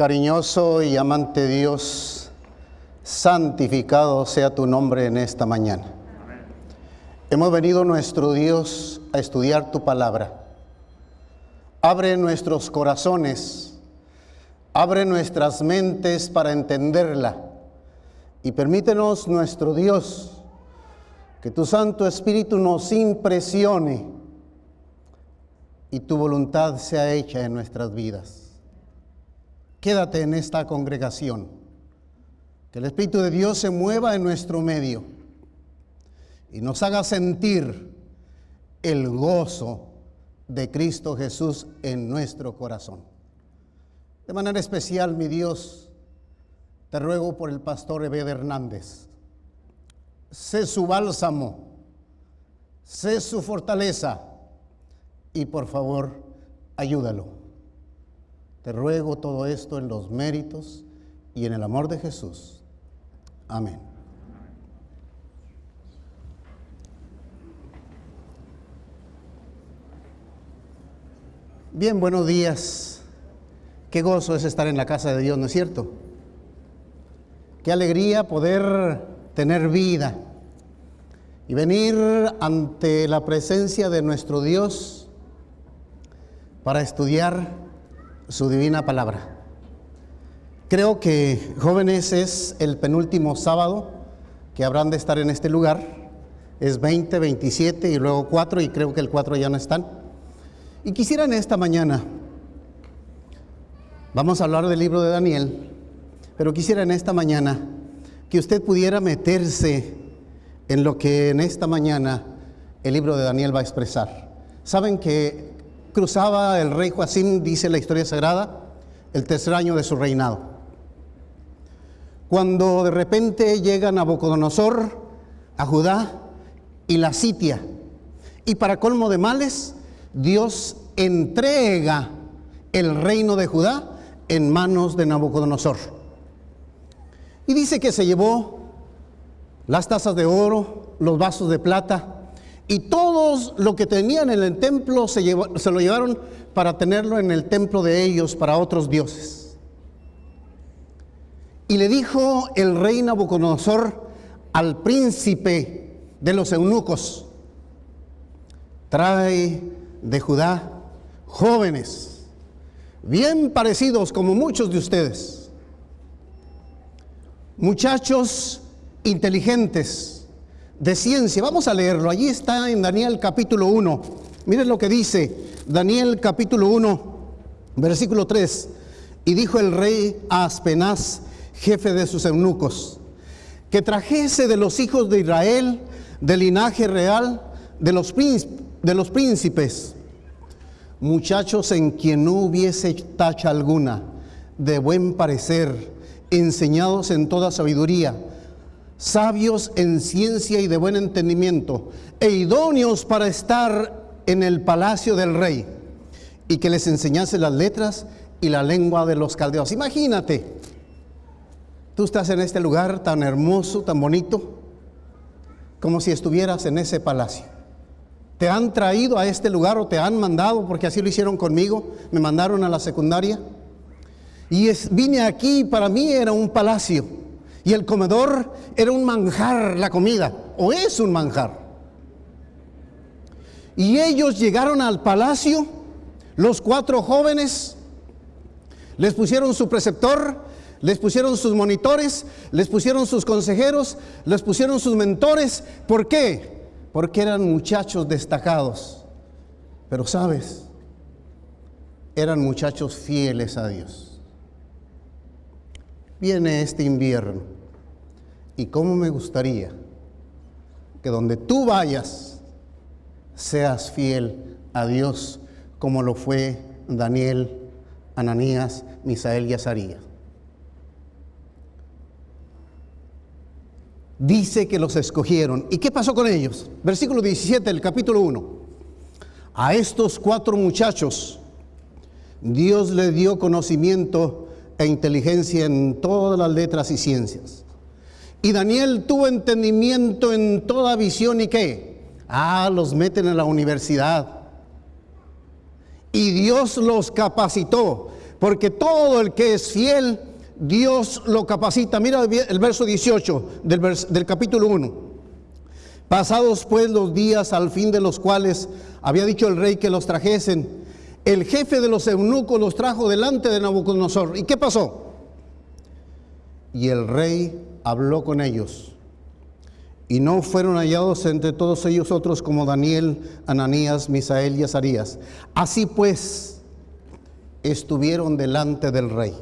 Cariñoso y amante Dios, santificado sea tu nombre en esta mañana. Hemos venido nuestro Dios a estudiar tu palabra. Abre nuestros corazones, abre nuestras mentes para entenderla y permítenos nuestro Dios que tu Santo Espíritu nos impresione y tu voluntad sea hecha en nuestras vidas. Quédate en esta congregación. Que el Espíritu de Dios se mueva en nuestro medio y nos haga sentir el gozo de Cristo Jesús en nuestro corazón. De manera especial, mi Dios, te ruego por el pastor Ebed Hernández. Sé su bálsamo, sé su fortaleza y por favor, ayúdalo. Te ruego todo esto en los méritos y en el amor de Jesús. Amén. Bien, buenos días. Qué gozo es estar en la casa de Dios, ¿no es cierto? Qué alegría poder tener vida y venir ante la presencia de nuestro Dios para estudiar su divina palabra. Creo que jóvenes es el penúltimo sábado que habrán de estar en este lugar. Es 20, 27 y luego 4 y creo que el 4 ya no están. Y quisiera en esta mañana, vamos a hablar del libro de Daniel, pero quisiera en esta mañana que usted pudiera meterse en lo que en esta mañana el libro de Daniel va a expresar. Saben que cruzaba el rey Joacín, dice la historia sagrada, el tercer año de su reinado. Cuando de repente llega Nabucodonosor a Judá y la sitia, y para colmo de males, Dios entrega el reino de Judá en manos de Nabucodonosor. Y dice que se llevó las tazas de oro, los vasos de plata, y todos lo que tenían en el templo se, se lo llevaron para tenerlo en el templo de ellos, para otros dioses. Y le dijo el rey Nabucodonosor al príncipe de los eunucos, trae de Judá jóvenes, bien parecidos como muchos de ustedes, muchachos inteligentes, de ciencia. Vamos a leerlo. Allí está en Daniel capítulo 1. Miren lo que dice Daniel capítulo 1, versículo 3. Y dijo el rey a Aspenaz, jefe de sus eunucos, que trajese de los hijos de Israel, del linaje real, de los, de los príncipes, muchachos en quien no hubiese tacha alguna, de buen parecer, enseñados en toda sabiduría sabios en ciencia y de buen entendimiento, e idóneos para estar en el palacio del rey, y que les enseñase las letras y la lengua de los caldeos. Imagínate, tú estás en este lugar tan hermoso, tan bonito, como si estuvieras en ese palacio. Te han traído a este lugar o te han mandado, porque así lo hicieron conmigo, me mandaron a la secundaria. Y vine aquí, para mí era un palacio y el comedor era un manjar, la comida, o es un manjar. Y ellos llegaron al palacio, los cuatro jóvenes, les pusieron su preceptor, les pusieron sus monitores, les pusieron sus consejeros, les pusieron sus mentores. ¿Por qué? Porque eran muchachos destacados. Pero sabes, eran muchachos fieles a Dios viene este invierno. Y cómo me gustaría que donde tú vayas seas fiel a Dios como lo fue Daniel, Ananías, Misael y Azarías. Dice que los escogieron. ¿Y qué pasó con ellos? Versículo 17 del capítulo 1. A estos cuatro muchachos Dios le dio conocimiento e inteligencia en todas las letras y ciencias. Y Daniel tuvo entendimiento en toda visión y qué. Ah, los meten en la universidad. Y Dios los capacitó porque todo el que es fiel, Dios lo capacita. Mira el verso 18 del, del capítulo 1. Pasados pues los días al fin de los cuales había dicho el rey que los trajesen, el jefe de los eunucos los trajo delante de Nabucodonosor. ¿Y qué pasó? Y el rey habló con ellos. Y no fueron hallados entre todos ellos otros como Daniel, Ananías, Misael y Azarías. Así pues, estuvieron delante del rey.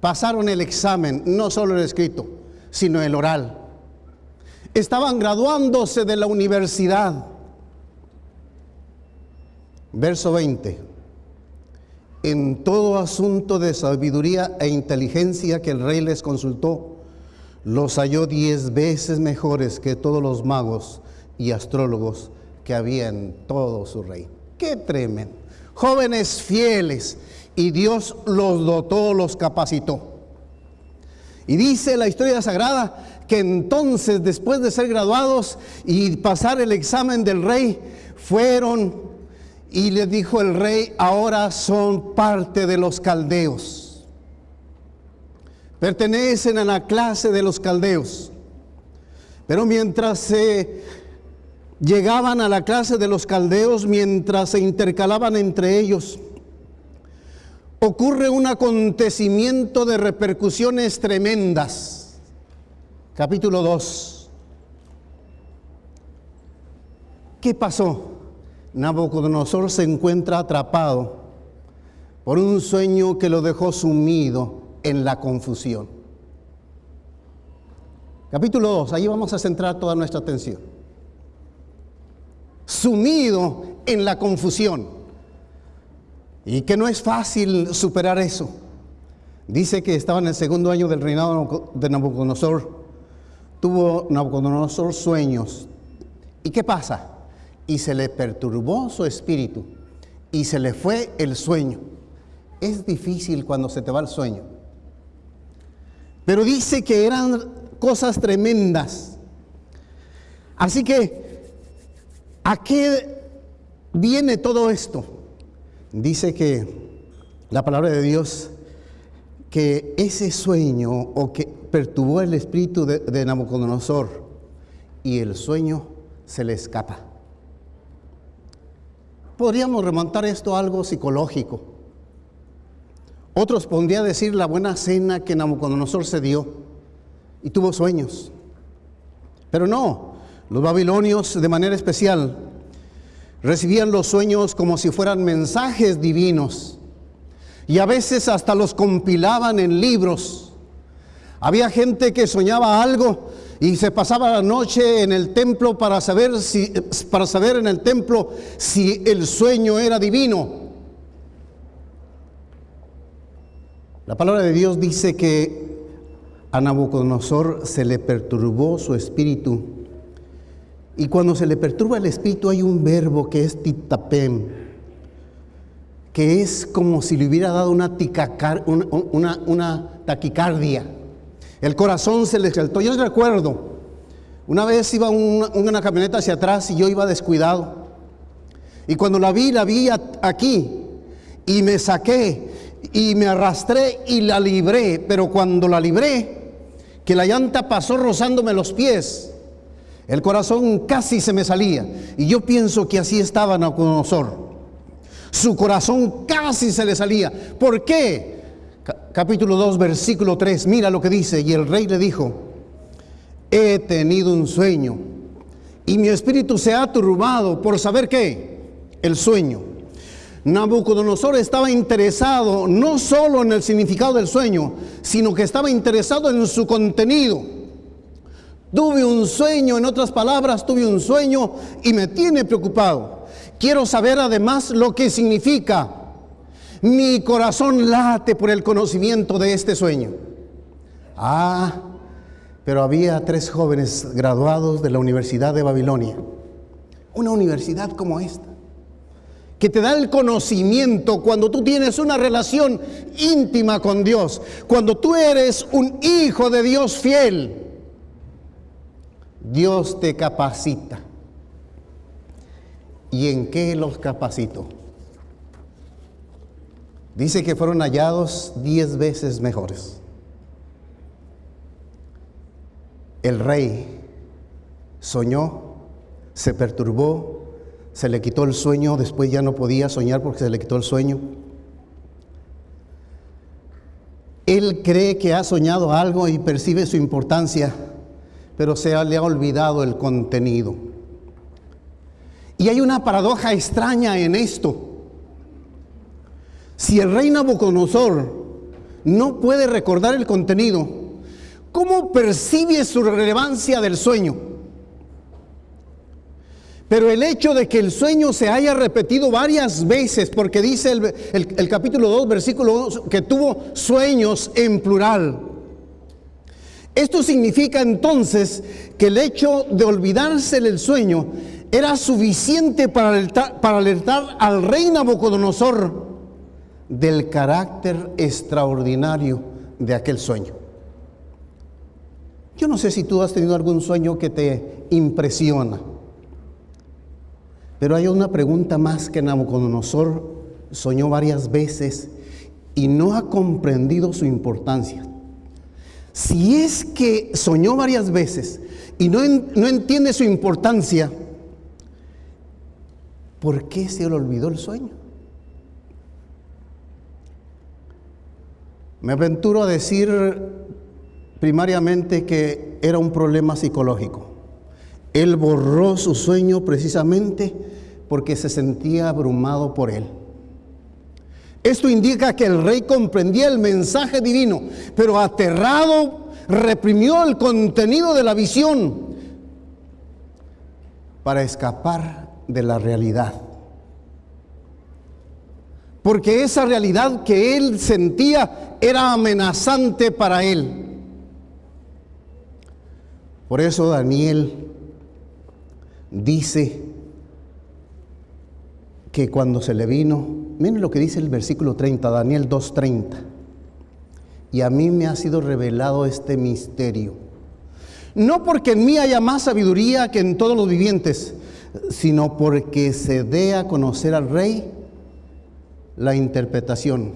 Pasaron el examen, no solo el escrito, sino el oral. Estaban graduándose de la universidad. Verso 20. En todo asunto de sabiduría e inteligencia que el rey les consultó, los halló diez veces mejores que todos los magos y astrólogos que había en todo su rey. ¡Qué tremendo! Jóvenes fieles, y Dios los dotó, los capacitó. Y dice la historia sagrada que entonces, después de ser graduados y pasar el examen del rey, fueron y le dijo el rey, ahora son parte de los caldeos. Pertenecen a la clase de los caldeos. Pero mientras se llegaban a la clase de los caldeos, mientras se intercalaban entre ellos, ocurre un acontecimiento de repercusiones tremendas. Capítulo 2. ¿Qué pasó? Nabucodonosor se encuentra atrapado por un sueño que lo dejó sumido en la confusión. Capítulo 2, ahí vamos a centrar toda nuestra atención. Sumido en la confusión. Y que no es fácil superar eso. Dice que estaba en el segundo año del reinado de Nabucodonosor. Tuvo Nabucodonosor sueños. ¿Y qué pasa? Y se le perturbó su espíritu y se le fue el sueño. Es difícil cuando se te va el sueño. Pero dice que eran cosas tremendas. Así que, ¿a qué viene todo esto? Dice que la palabra de Dios, que ese sueño o que perturbó el espíritu de, Nabucodonosor y el sueño se le escapa. Podríamos remontar esto a algo psicológico. Otros pondrían decir la buena cena que Nabucodonosor se dio y tuvo sueños. Pero no, los babilonios de manera especial Recibían los sueños como si fueran mensajes divinos y a veces hasta los compilaban en libros. Había gente que soñaba algo y se pasaba la noche en el templo para saber si para saber en el templo si el sueño era divino. La palabra de Dios dice que a Nabucodonosor se le perturbó su espíritu y cuando se le perturba el espíritu hay un verbo que es titapem, que es como si le hubiera dado una, una, taquicardia. El corazón se le exaltó. Yo recuerdo, una vez iba una, una camioneta hacia atrás y yo iba descuidado. Y cuando la vi, la vi aquí y me saqué y me arrastré y la libré. Pero cuando la libré, que la llanta pasó rozándome los pies, el corazón casi se me salía. Y yo pienso que así estaba Nabucodonosor. Su corazón casi se le salía. ¿Por qué? Capítulo 2, versículo 3. Mira lo que dice. Y el rey le dijo, he tenido un sueño. Y mi espíritu se ha turbado por saber qué. El sueño. Nabucodonosor estaba interesado no solo en el significado del sueño, sino que estaba interesado en su contenido. Tuve un sueño, en otras palabras, tuve un sueño y me tiene preocupado. Quiero saber además lo que significa. Mi corazón late por el conocimiento de este sueño. Ah, pero había tres jóvenes graduados de la Universidad de Babilonia. Una universidad como esta, que te da el conocimiento cuando tú tienes una relación íntima con Dios, cuando tú eres un hijo de Dios fiel Dios te capacita. ¿Y en qué los capacito? Dice que fueron hallados diez veces mejores. El rey soñó, se perturbó, se le quitó el sueño, después ya no podía soñar porque se le quitó el sueño. Él cree que ha soñado algo y percibe su importancia, pero se le ha olvidado el contenido. Y hay una paradoja extraña en esto. Si el rey Nabucodonosor no puede recordar el contenido, ¿cómo percibe su relevancia del sueño? Pero el hecho de que el sueño se haya repetido varias veces, porque dice el, capítulo 2, versículo 2, que tuvo sueños en plural. Esto significa entonces que el hecho de olvidarse del sueño era suficiente para alertar, para alertar al rey Nabucodonosor del carácter extraordinario de aquel sueño. Yo no sé si tú has tenido algún sueño que te impresiona. Pero hay una pregunta más que Nabucodonosor soñó varias veces y no ha comprendido su importancia. Si es que soñó varias veces y no, no entiende su importancia, ¿por qué se le olvidó el sueño? Me aventuro a decir primariamente que era un problema psicológico. Él borró su sueño precisamente porque se sentía abrumado por él. Esto indica que el rey comprendía el mensaje divino, pero aterrado reprimió el contenido de la visión para escapar de la realidad. Porque esa realidad que él sentía era amenazante para él. Por eso Daniel dice que cuando se le vino, miren lo que dice el versículo 30, Daniel 2.30, y a mí me ha sido revelado este misterio. No porque en mí haya más sabiduría que en todos los vivientes, sino porque se dé a conocer al rey la interpretación,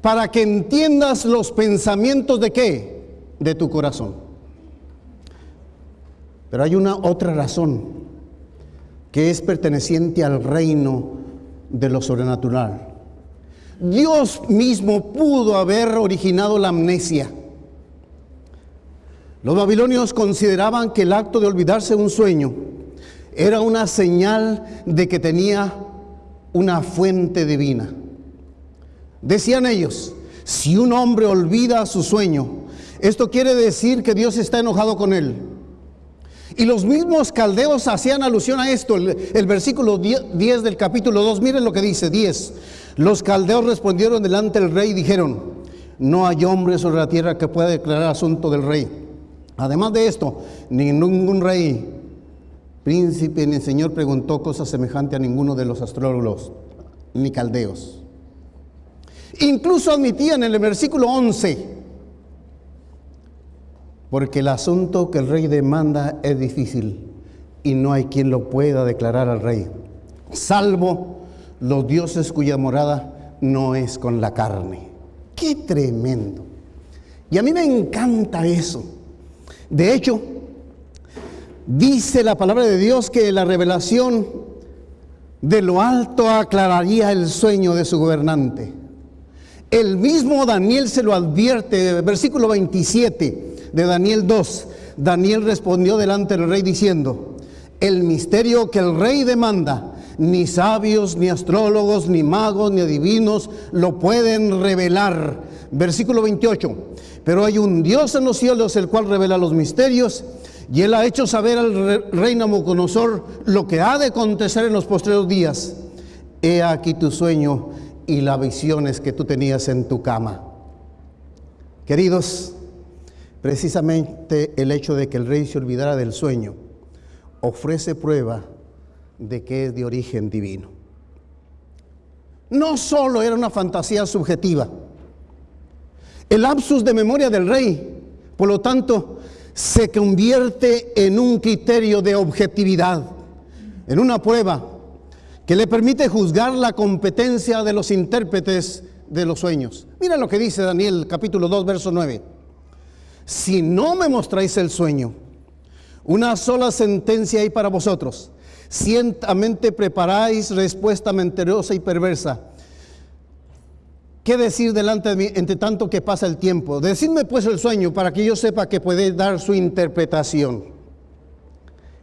para que entiendas los pensamientos de qué? De tu corazón. Pero hay una otra razón que es perteneciente al reino de lo sobrenatural. Dios mismo pudo haber originado la amnesia. Los babilonios consideraban que el acto de olvidarse un sueño era una señal de que tenía una fuente divina. Decían ellos, si un hombre olvida su sueño, esto quiere decir que Dios está enojado con él. Y los mismos caldeos hacían alusión a esto. El, versículo 10 del capítulo 2, miren lo que dice 10. Los caldeos respondieron delante del rey y dijeron, no hay hombre sobre la tierra que pueda declarar asunto del rey. Además de esto, ningún rey, príncipe ni señor preguntó cosa semejante a ninguno de los astrólogos ni caldeos. Incluso admitían en el versículo 11, porque el asunto que el rey demanda es difícil y no hay quien lo pueda declarar al rey, salvo los dioses cuya morada no es con la carne. ¡Qué tremendo! Y a mí me encanta eso. De hecho, dice la palabra de Dios que la revelación de lo alto aclararía el sueño de su gobernante. El mismo Daniel se lo advierte, versículo 27 de Daniel 2, Daniel respondió delante del rey diciendo, el misterio que el rey demanda, ni sabios, ni astrólogos, ni magos, ni adivinos lo pueden revelar. Versículo 28, pero hay un Dios en los cielos el cual revela los misterios y él ha hecho saber al rey Nabucodonosor lo que ha de acontecer en los postreros días. He aquí tu sueño y las visiones que tú tenías en tu cama. Queridos, Precisamente el hecho de que el rey se olvidara del sueño ofrece prueba de que es de origen divino. No solo era una fantasía subjetiva, el lapsus de memoria del rey, por lo tanto, se convierte en un criterio de objetividad, en una prueba que le permite juzgar la competencia de los intérpretes de los sueños. Mira lo que dice Daniel capítulo 2, verso 9. Si no me mostráis el sueño, una sola sentencia hay para vosotros. Ciertamente preparáis respuesta mentirosa y perversa. ¿Qué decir delante de mí entre tanto que pasa el tiempo? Decidme pues el sueño para que yo sepa que puede dar su interpretación.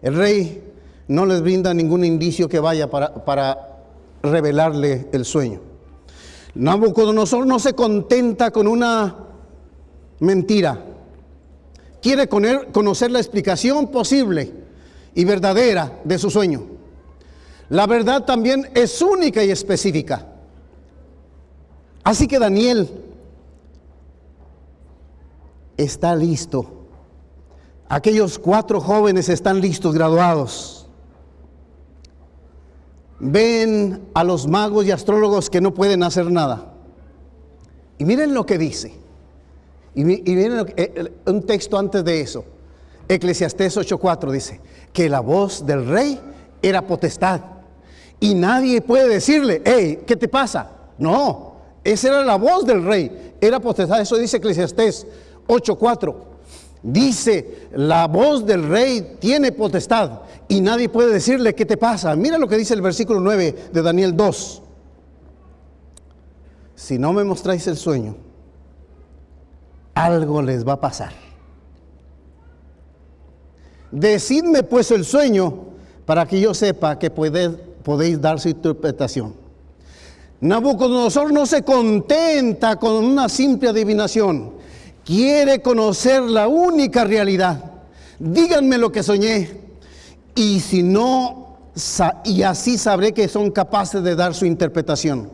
El rey no les brinda ningún indicio que vaya para, para revelarle el sueño. Nabucodonosor no se contenta con una mentira. Quiere conocer la explicación posible y verdadera de su sueño. La verdad también es única y específica. Así que Daniel está listo. Aquellos cuatro jóvenes están listos, graduados. Ven a los magos y astrólogos que no pueden hacer nada. Y miren lo que dice. Y, miren eh, un texto antes de eso. Eclesiastés 8:4 dice que la voz del rey era potestad. Y nadie puede decirle, hey, ¿qué te pasa? No, esa era la voz del rey, era potestad. Eso dice Eclesiastés 8:4. Dice, la voz del rey tiene potestad y nadie puede decirle qué te pasa. Mira lo que dice el versículo 9 de Daniel 2. Si no me mostráis el sueño, algo les va a pasar. Decidme pues el sueño para que yo sepa que podéis dar su interpretación. Nabucodonosor no se contenta con una simple adivinación, quiere conocer la única realidad. Díganme lo que soñé y si no, y así sabré que son capaces de dar su interpretación.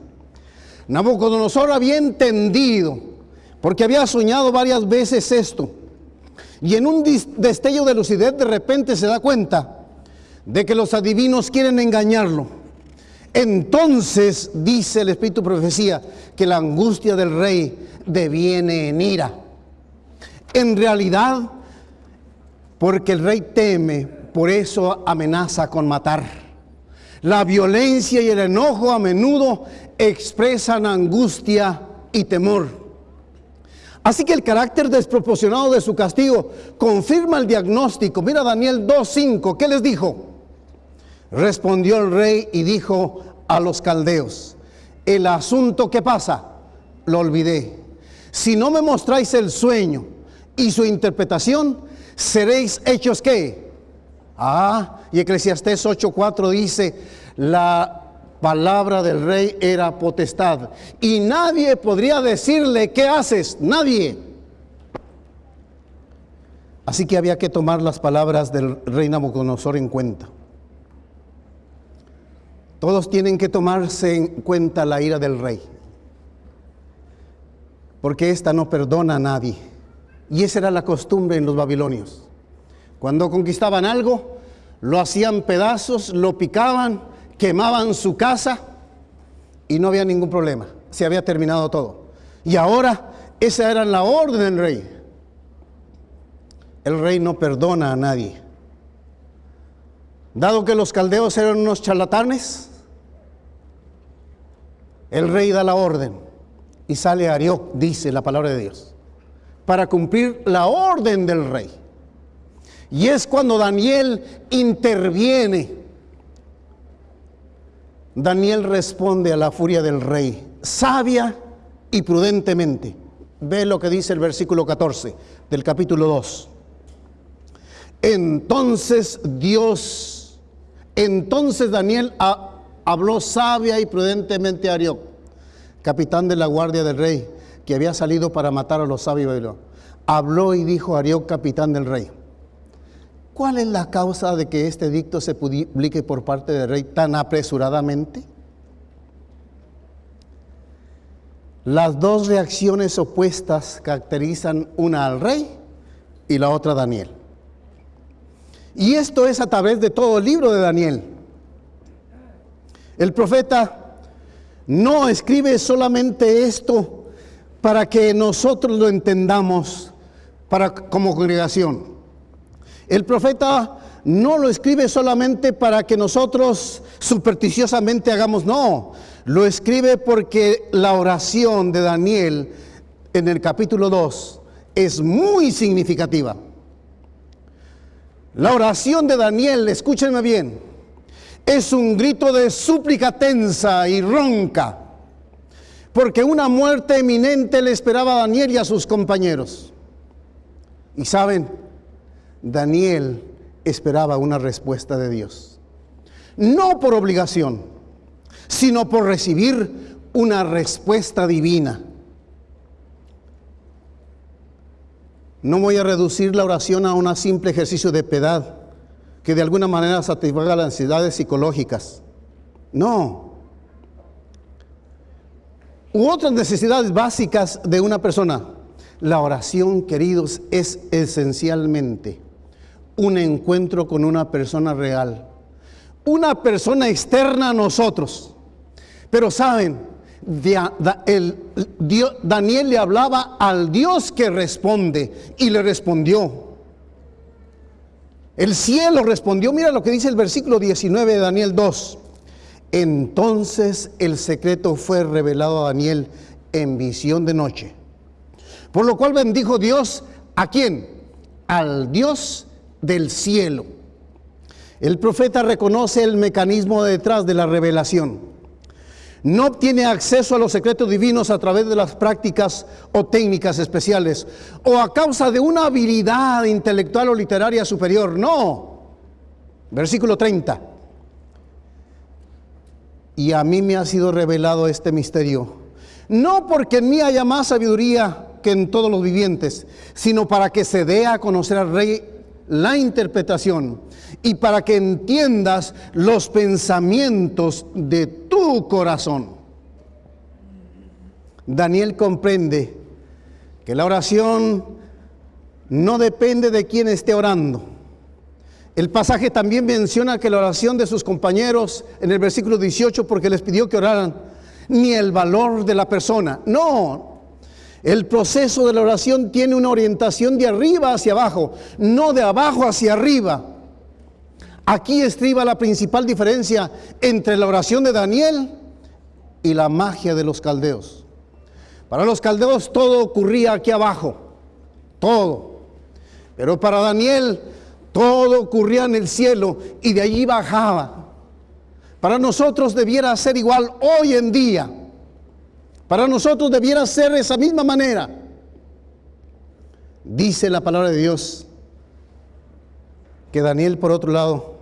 Nabucodonosor había entendido, porque había soñado varias veces esto, y en un destello de lucidez de repente se da cuenta de que los adivinos quieren engañarlo entonces dice el Espíritu Profecía que la angustia del rey deviene en ira. En realidad, porque el rey teme, por eso amenaza con matar. La violencia y el enojo a menudo expresan angustia y temor. Así que el carácter desproporcionado de su castigo confirma el diagnóstico. Mira Daniel 2.5, ¿qué les dijo? Respondió el rey y dijo a los caldeos, el asunto que pasa, lo olvidé. Si no me mostráis el sueño y su interpretación, seréis hechos qué? Ah, y Eclesiastés 8:4 dice, la palabra del rey era potestad y nadie podría decirle, ¿qué haces? Nadie. Así que había que tomar las palabras del rey Nabucodonosor en cuenta. Todos tienen que tomarse en cuenta la ira del rey, porque ésta no perdona a nadie. Y esa era la costumbre en los babilonios. Cuando conquistaban algo, lo hacían pedazos, lo picaban, quemaban su casa y no había ningún problema. Se había terminado todo. Y ahora esa era la orden del rey. El rey no perdona a nadie. Dado que los caldeos eran unos charlatanes, el rey da la orden y sale Arioc, dice la palabra de Dios, para cumplir la orden del rey. Y es cuando Daniel interviene. Daniel responde a la furia del rey, sabia y prudentemente. Ve lo que dice el versículo 14 del capítulo 2. Entonces Dios, entonces Daniel habló sabia y prudentemente a Arioc, capitán de la guardia del rey, que había salido para matar a los sabios de Habló y dijo a Arioc, capitán del rey, ¿cuál es la causa de que este dicto se publique por parte del rey tan apresuradamente? Las dos reacciones opuestas caracterizan una al rey y la otra a Daniel. Y esto es a través de todo el libro de Daniel. El profeta no escribe solamente esto para que nosotros lo entendamos para, como congregación. El profeta no lo escribe solamente para que nosotros supersticiosamente hagamos, no, Lo escribe porque la oración de Daniel en el capítulo 2 es muy significativa. La oración de Daniel, escúchenme bien, es un grito de súplica tensa y ronca, porque una muerte eminente le esperaba a Daniel y a sus compañeros. Y saben, Daniel esperaba una respuesta de Dios, no por obligación, sino por recibir una respuesta divina. No voy a reducir la oración a un simple ejercicio de piedad que de alguna manera satisfaga las ansiedades psicológicas. No. U otras necesidades básicas de una persona. La oración, queridos, es esencialmente un encuentro con una persona real. Una persona externa a nosotros. Pero saben, Daniel le hablaba al Dios que responde y le respondió. El cielo respondió, mira lo que dice el versículo 19 de Daniel 2. Entonces el secreto fue revelado a Daniel en visión de noche. Por lo cual bendijo Dios a quién? Al Dios del cielo. El profeta reconoce el mecanismo detrás de la revelación no obtiene acceso a los secretos divinos a través de las prácticas o técnicas especiales o a causa de una habilidad intelectual o literaria superior. No. Versículo 30. Y a mí me ha sido revelado este misterio. No porque en mí haya más sabiduría que en todos los vivientes, sino para que se dé a conocer al rey la interpretación y para que entiendas los pensamientos de tu corazón. Daniel comprende que la oración no depende de quién esté orando. El pasaje también menciona que la oración de sus compañeros en el versículo 18, porque les pidió que oraran, ni el valor de la persona. No, el proceso de la oración tiene una orientación de arriba hacia abajo, no de abajo hacia arriba. Aquí estriba la principal diferencia entre la oración de Daniel y la magia de los caldeos. Para los caldeos todo ocurría aquí abajo, todo. Pero para Daniel todo ocurría en el cielo y de allí bajaba. Para nosotros debiera ser igual hoy en día. Para nosotros debiera ser de esa misma manera. Dice la palabra de Dios que Daniel, por otro lado,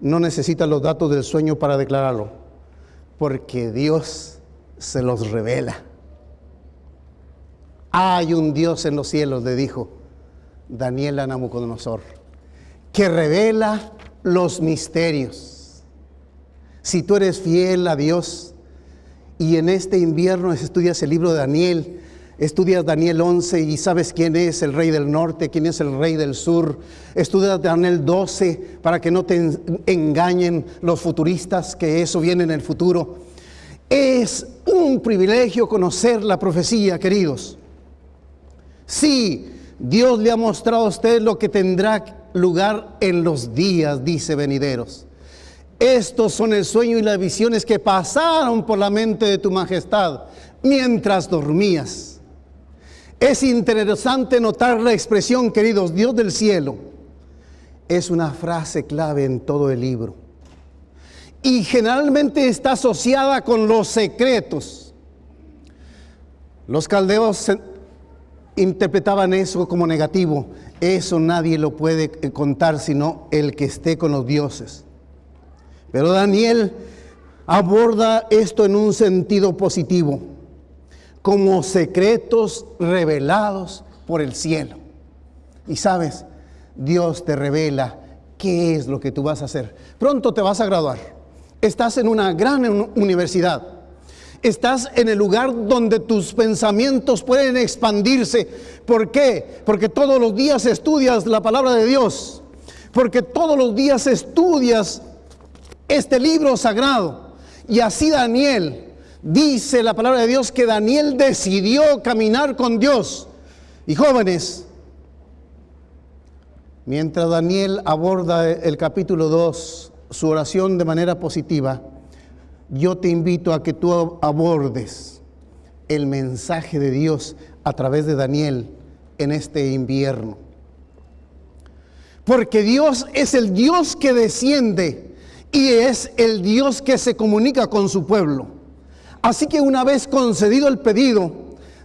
no necesita los datos del sueño para declararlo, porque Dios se los revela. Hay un Dios en los cielos, le dijo Daniel a Nabucodonosor, que revela los misterios. Si tú eres fiel a Dios, y en este invierno estudias el libro de Daniel, estudias Daniel 11 y sabes quién es el rey del norte, quién es el rey del sur. Estudias Daniel 12 para que no te engañen los futuristas que eso viene en el futuro. Es un privilegio conocer la profecía, queridos. Sí, Dios le ha mostrado a usted lo que tendrá lugar en los días, dice venideros. Estos son el sueño y las visiones que pasaron por la mente de tu majestad mientras dormías. Es interesante notar la expresión, queridos, Dios del cielo. Es una frase clave en todo el libro. Y generalmente está asociada con los secretos. Los caldeos interpretaban eso como negativo. Eso nadie lo puede contar sino el que esté con los dioses. Pero Daniel aborda esto en un sentido positivo, como secretos revelados por el cielo. Y sabes, Dios te revela qué es lo que tú vas a hacer. Pronto te vas a graduar. Estás en una gran universidad. Estás en el lugar donde tus pensamientos pueden expandirse. ¿Por qué? Porque todos los días estudias la palabra de Dios. Porque todos los días estudias este libro sagrado. Y así Daniel, dice la palabra de Dios que Daniel decidió caminar con Dios. Y jóvenes, mientras Daniel aborda el capítulo 2, su oración de manera positiva, yo te invito a que tú abordes el mensaje de Dios a través de Daniel en este invierno. Porque Dios es el Dios que desciende y es el Dios que se comunica con su pueblo. Así que una vez concedido el pedido,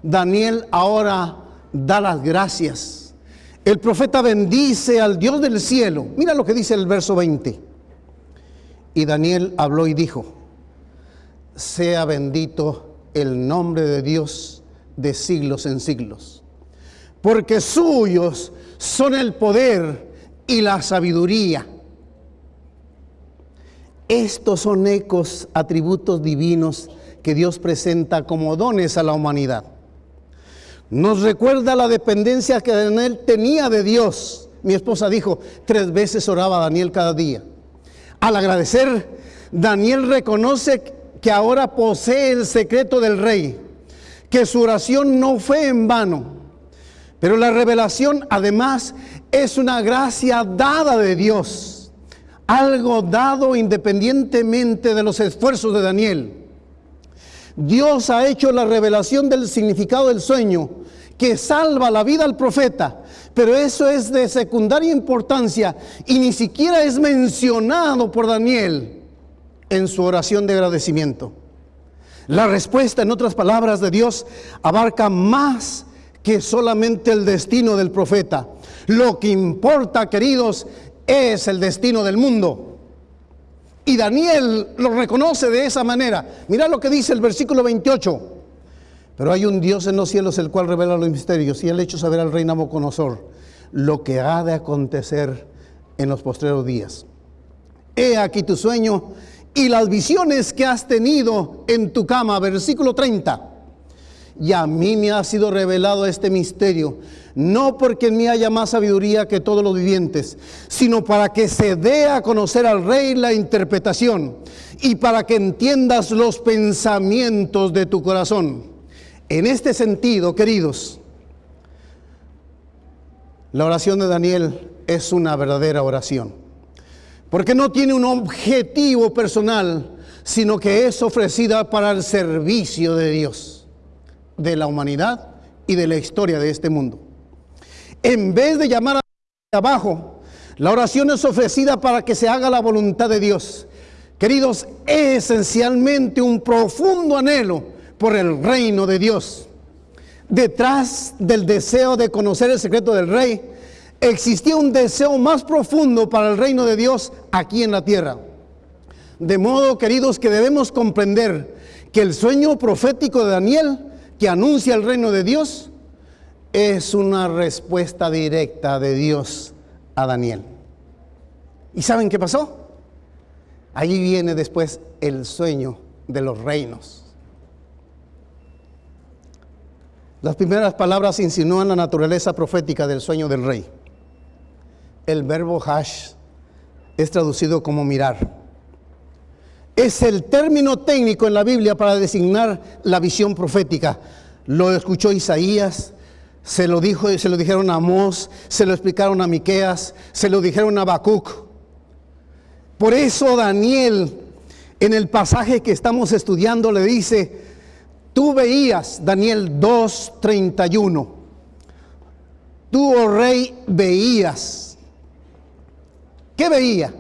Daniel ahora da las gracias. El profeta bendice al Dios del cielo. Mira lo que dice el verso 20. Y Daniel habló y dijo, sea bendito el nombre de Dios de siglos en siglos, porque suyos son el poder y la sabiduría. Estos son ecos, atributos divinos que Dios presenta como dones a la humanidad. Nos recuerda la dependencia que Daniel tenía de Dios. Mi esposa dijo, tres veces oraba Daniel cada día. Al agradecer, Daniel reconoce que ahora posee el secreto del rey, que su oración no fue en vano. Pero la revelación además es una gracia dada de Dios, algo dado independientemente de los esfuerzos de Daniel. Dios ha hecho la revelación del significado del sueño que salva la vida al profeta, pero eso es de secundaria importancia y ni siquiera es mencionado por Daniel en su oración de agradecimiento. La respuesta, en otras palabras, de Dios abarca más que solamente el destino del profeta. Lo que importa, queridos, es el destino del mundo. Y Daniel lo reconoce de esa manera. Mira lo que dice el versículo 28. Pero hay un Dios en los cielos el cual revela los misterios y él hecho saber al rey Nabucodonosor lo que ha de acontecer en los postreros días. He aquí tu sueño y las visiones que has tenido en tu cama. Versículo 30. Y a mí me ha sido revelado este misterio, no porque en mí haya más sabiduría que todos los vivientes, sino para que se dé a conocer al rey la interpretación y para que entiendas los pensamientos de tu corazón. En este sentido, queridos, la oración de Daniel es una verdadera oración, porque no tiene un objetivo personal, sino que es ofrecida para el servicio de Dios de la humanidad y de la historia de este mundo. En vez de llamar a abajo, la oración es ofrecida para que se haga la voluntad de Dios. Queridos, es esencialmente un profundo anhelo por el reino de Dios. Detrás del deseo de conocer el secreto del rey, existía un deseo más profundo para el reino de Dios aquí en la tierra. De modo, queridos, que debemos comprender que el sueño profético de Daniel que anuncia el reino de Dios es una respuesta directa de Dios a Daniel. ¿Y saben qué pasó? Allí viene después el sueño de los reinos. Las primeras palabras insinúan la naturaleza profética del sueño del rey. El verbo hash es traducido como mirar es el término técnico en la Biblia para designar la visión profética. Lo escuchó Isaías, se lo dijo, se lo dijeron a Amós, se lo explicaron a Miqueas, se lo dijeron a Habacuc. Por eso Daniel en el pasaje que estamos estudiando le dice, tú veías Daniel 2:31. Tú, oh rey, veías. ¿Qué veía?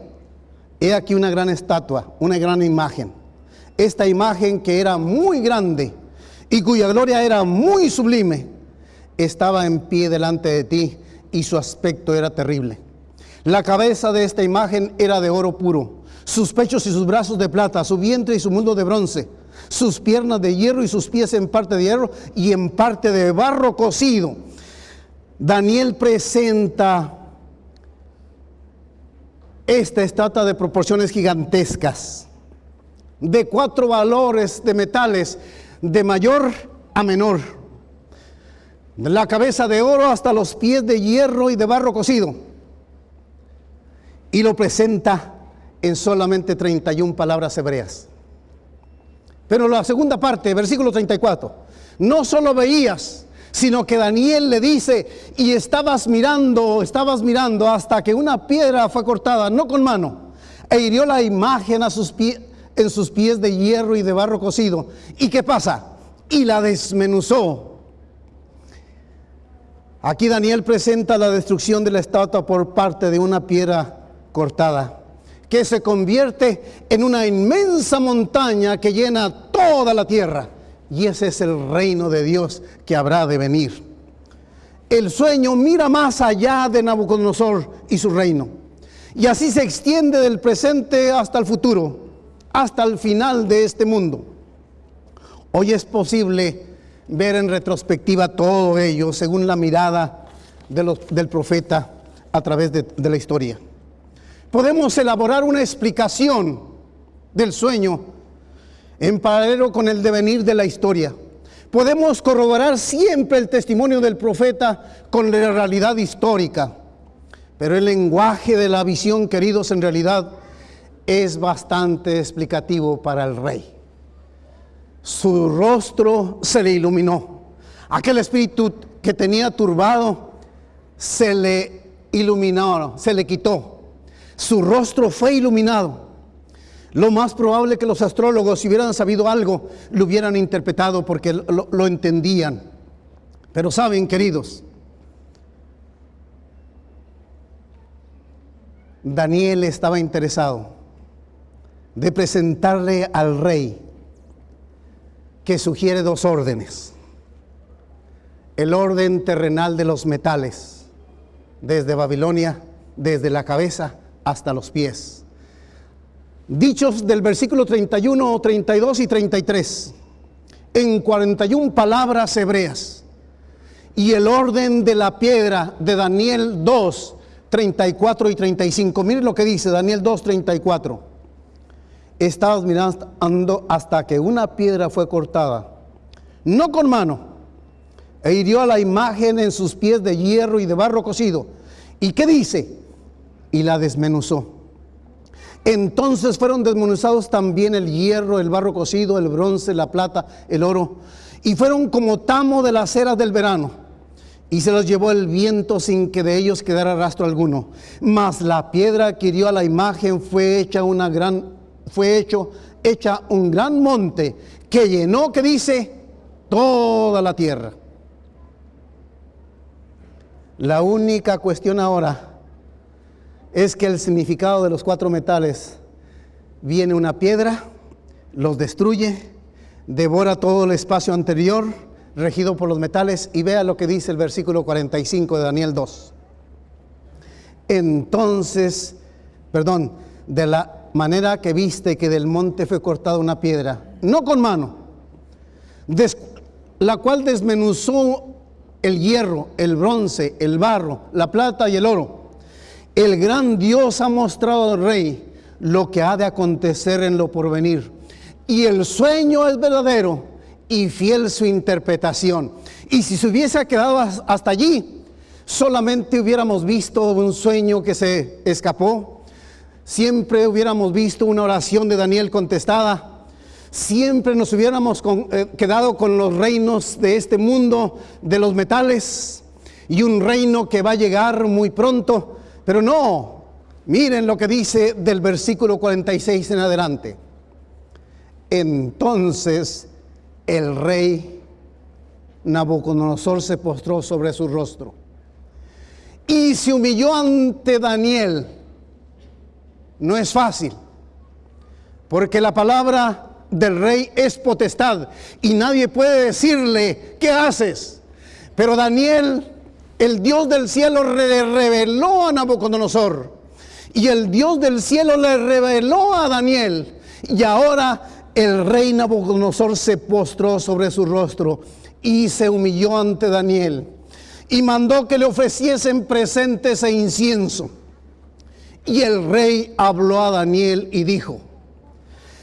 He aquí una gran estatua, una gran imagen. Esta imagen que era muy grande y cuya gloria era muy sublime, estaba en pie delante de ti y su aspecto era terrible. La cabeza de esta imagen era de oro puro, sus pechos y sus brazos de plata, su vientre y su mundo de bronce, sus piernas de hierro y sus pies en parte de hierro y en parte de barro cocido. Daniel presenta esta estatua de proporciones gigantescas, de cuatro valores de metales, de mayor a menor. De la cabeza de oro hasta los pies de hierro y de barro cocido. Y lo presenta en solamente 31 palabras hebreas. Pero la segunda parte, versículo 34, no solo veías, sino que Daniel le dice, y estabas mirando, estabas mirando hasta que una piedra fue cortada, no con mano, e hirió la imagen a sus pies, en sus pies de hierro y de barro cocido. ¿Y qué pasa? Y la desmenuzó. Aquí Daniel presenta la destrucción de la estatua por parte de una piedra cortada, que se convierte en una inmensa montaña que llena toda la tierra. Y ese es el reino de Dios que habrá de venir. El sueño mira más allá de Nabucodonosor y su reino. Y así se extiende del presente hasta el futuro, hasta el final de este mundo. Hoy es posible ver en retrospectiva todo ello según la mirada del profeta a través de, de la historia. Podemos elaborar una explicación del sueño en paralelo con el devenir de la historia. Podemos corroborar siempre el testimonio del profeta con la realidad histórica, pero el lenguaje de la visión, queridos, en realidad es bastante explicativo para el rey. Su rostro se le iluminó. Aquel espíritu que tenía turbado se le iluminó, se le quitó. Su rostro fue iluminado. Lo más probable que los astrólogos, si hubieran sabido algo, lo hubieran interpretado porque lo, lo entendían. Pero saben, queridos, Daniel estaba interesado de presentarle al rey que sugiere dos órdenes. El orden terrenal de los metales, desde Babilonia, desde la cabeza hasta los pies dichos del versículo 31, 32 y 33, en 41 palabras hebreas. Y el orden de la piedra de Daniel 2, 34 y 35. Miren lo que dice Daniel 2, 34. Estabas mirando hasta que una piedra fue cortada, no con mano, e hirió a la imagen en sus pies de hierro y de barro cocido. ¿Y qué dice? Y la desmenuzó entonces fueron desmenuzados también el hierro, el barro cocido, el bronce, la plata, el oro, y fueron como tamo de las eras del verano. Y se los llevó el viento sin que de ellos quedara rastro alguno. Mas la piedra que hirió a la imagen fue hecha una gran, fue hecho, hecha un gran monte que llenó, que dice, toda la tierra. La única cuestión ahora es que el significado de los cuatro metales viene una piedra, los destruye, devora todo el espacio anterior regido por los metales y vea lo que dice el versículo 45 de Daniel 2. Entonces, perdón, de la manera que viste que del monte fue cortada una piedra, no con mano, la cual desmenuzó el hierro, el bronce, el barro, la plata y el oro el gran Dios ha mostrado al rey lo que ha de acontecer en lo porvenir. Y el sueño es verdadero y fiel su interpretación. Y si se hubiese quedado hasta allí, solamente hubiéramos visto un sueño que se escapó. Siempre hubiéramos visto una oración de Daniel contestada. Siempre nos hubiéramos eh, quedado con los reinos de este mundo, de los metales, y un reino que va a llegar muy pronto pero no, miren lo que dice del versículo 46 en adelante. Entonces el rey Nabucodonosor se postró sobre su rostro y se humilló ante Daniel. No es fácil, porque la palabra del rey es potestad y nadie puede decirle, ¿qué haces? Pero Daniel el Dios del cielo le reveló a Nabucodonosor. Y el Dios del cielo le reveló a Daniel. Y ahora el rey Nabucodonosor se postró sobre su rostro y se humilló ante Daniel. Y mandó que le ofreciesen presentes e incienso. Y el rey habló a Daniel y dijo,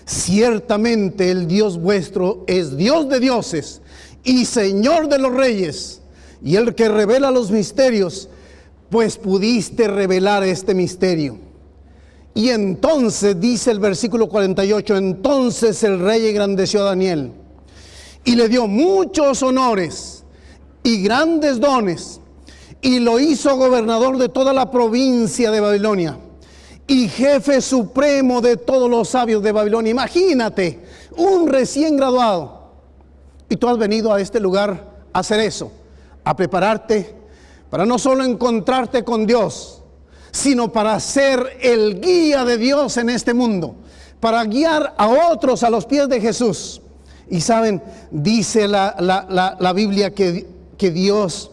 ciertamente el Dios vuestro es Dios de dioses y Señor de los reyes y el que revela los misterios, pues pudiste revelar este misterio. Y entonces, dice el versículo 48, entonces el rey engrandeció a Daniel y le dio muchos honores y grandes dones y lo hizo gobernador de toda la provincia de Babilonia y jefe supremo de todos los sabios de Babilonia. Imagínate, un recién graduado. Y tú has venido a este lugar a hacer eso, a prepararte para no solo encontrarte con Dios, sino para ser el guía de Dios en este mundo, para guiar a otros a los pies de Jesús. Y saben, dice la, Biblia que, que Dios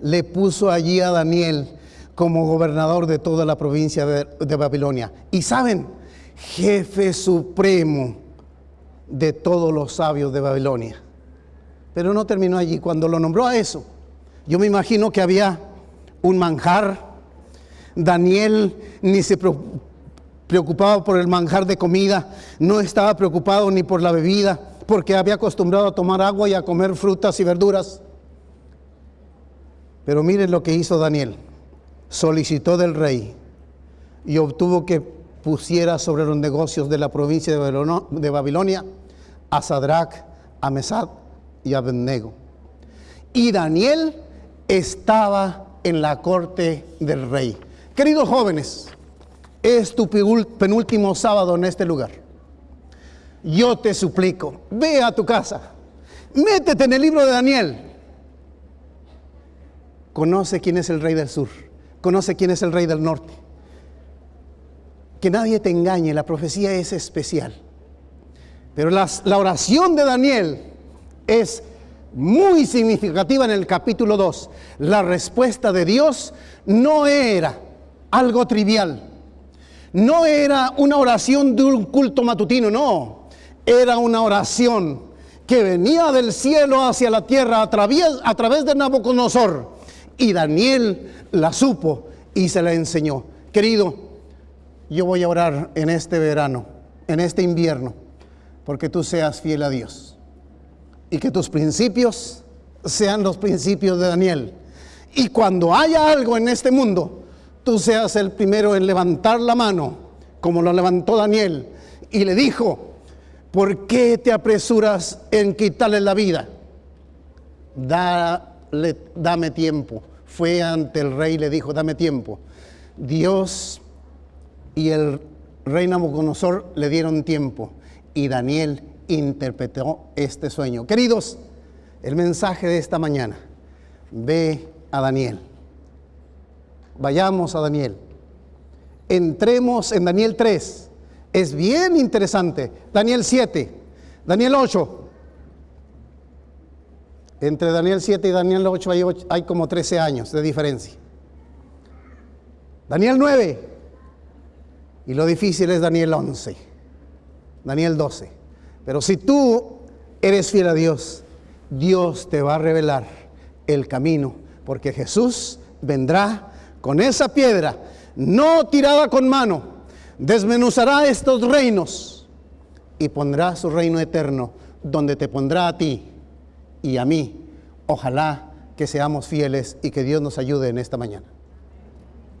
le puso allí a Daniel como gobernador de toda la provincia de, Babilonia. Y saben, jefe supremo de todos los sabios de Babilonia. Pero no terminó allí. Cuando lo nombró a eso, yo me imagino que había un manjar. Daniel ni se preocupaba por el manjar de comida, no estaba preocupado ni por la bebida, porque había acostumbrado a tomar agua y a comer frutas y verduras. Pero miren lo que hizo Daniel solicitó del rey y obtuvo que pusiera sobre los negocios de la provincia de Babilonia a Sadrach, a Mesad y Abednego. Y Daniel estaba en la corte del rey. Queridos jóvenes, es tu penúltimo sábado en este lugar. Yo te suplico, ve a tu casa, métete en el libro de Daniel. Conoce quién es el rey del sur conoce quién es el rey del norte. Que nadie te engañe, la profecía es especial. Pero la oración de Daniel es muy significativa en el capítulo 2. La respuesta de Dios no era algo trivial. No era una oración de un culto matutino, no. Era una oración que venía del cielo hacia la tierra a través, a través de Nabucodonosor. Y Daniel la supo y se la enseñó. Querido, yo voy a orar en este verano, en este invierno, porque tú seas fiel a Dios y que tus principios sean los principios de Daniel. Y cuando haya algo en este mundo, tú seas el primero en levantar la mano, como lo levantó Daniel, y le dijo, ¿por qué te apresuras en quitarle la vida? Dame tiempo fue ante el rey y le dijo, dame tiempo. Dios y el rey Nabucodonosor le dieron tiempo y Daniel interpretó este sueño. Queridos, el mensaje de esta mañana, ve a Daniel. Vayamos a Daniel. Entremos en Daniel 3. Es bien interesante. Daniel 7, Daniel 8, entre Daniel 7 y Daniel 8 hay, como 13 años de diferencia. Daniel 9. Y lo difícil es Daniel 11. Daniel 12. Pero si tú eres fiel a Dios, Dios te va a revelar el camino, porque Jesús vendrá con esa piedra, no tirada con mano, desmenuzará estos reinos y pondrá su reino eterno, donde te pondrá a ti y a mí. Ojalá que seamos fieles y que Dios nos ayude en esta mañana.